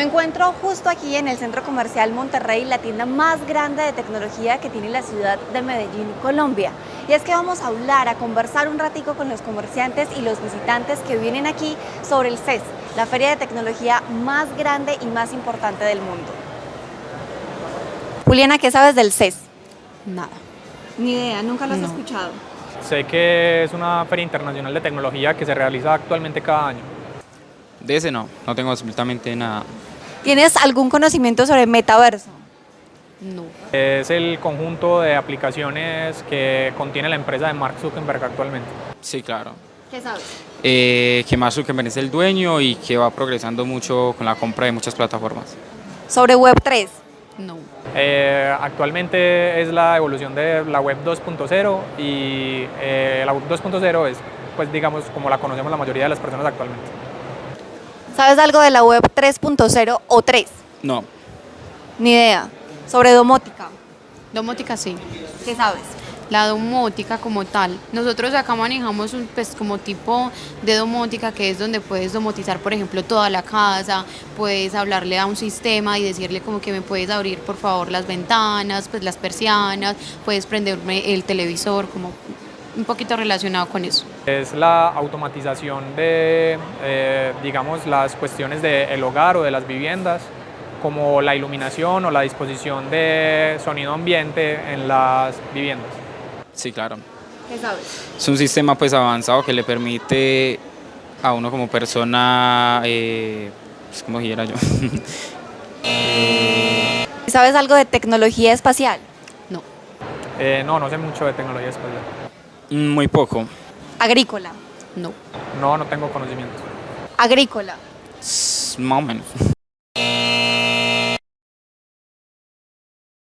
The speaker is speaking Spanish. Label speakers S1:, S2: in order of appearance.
S1: Me encuentro justo aquí en el Centro Comercial Monterrey, la tienda más grande de tecnología que tiene la ciudad de Medellín, Colombia. Y es que vamos a hablar, a conversar un ratico con los comerciantes y los visitantes que vienen aquí sobre el CES, la feria de tecnología más grande y más importante del mundo. Juliana, ¿qué sabes del CES?
S2: Nada.
S1: Ni idea, nunca lo has
S2: No.
S1: escuchado.
S3: Sé que es una feria internacional de tecnología que se realiza actualmente cada año.
S4: De ese no, no tengo absolutamente nada.
S1: ¿Tienes algún conocimiento sobre metaverso?
S2: No.
S3: Es el conjunto de aplicaciones que contiene la empresa de Mark Zuckerberg actualmente.
S4: Sí, claro.
S1: ¿Qué sabes?
S4: Eh, que Mark Zuckerberg es el dueño y que va progresando mucho con la compra de muchas plataformas.
S1: Sobre Web3.
S2: No.
S3: Eh, actualmente es la evolución de la web 2.0 y eh, la web 2.0 es, pues digamos, como la conocemos la mayoría de las personas actualmente.
S1: ¿Sabes algo de la Web 3.0 o 3?
S4: No,
S1: Ni idea. Sobre domótica.
S2: Domótica sí.
S1: ¿Qué sabes?
S2: La domótica como tal. Nosotros acá manejamos un pues como tipo de domótica que es donde puedes domotizar, por ejemplo, toda la casa, puedes hablarle a un sistema y decirle como que me puedes abrir por favor las ventanas, pues las persianas, puedes prenderme el televisor, como un poquito relacionado con eso.
S3: Es la automatización de, eh, digamos, las cuestiones del hogar o de las viviendas, como la iluminación o la disposición de sonido ambiente en las viviendas.
S4: sí, claro.
S1: ¿Qué sabes?
S4: Es un sistema pues avanzado que le permite a uno como persona, eh, pues como dijera yo,
S1: ¿Sabes algo de tecnología espacial?
S2: No.
S3: Eh, no, no sé mucho de tecnología espacial.
S4: Muy poco,
S1: Agrícola.
S2: No.
S3: No, no tengo conocimiento.
S1: Agrícola.
S4: s- más o menos.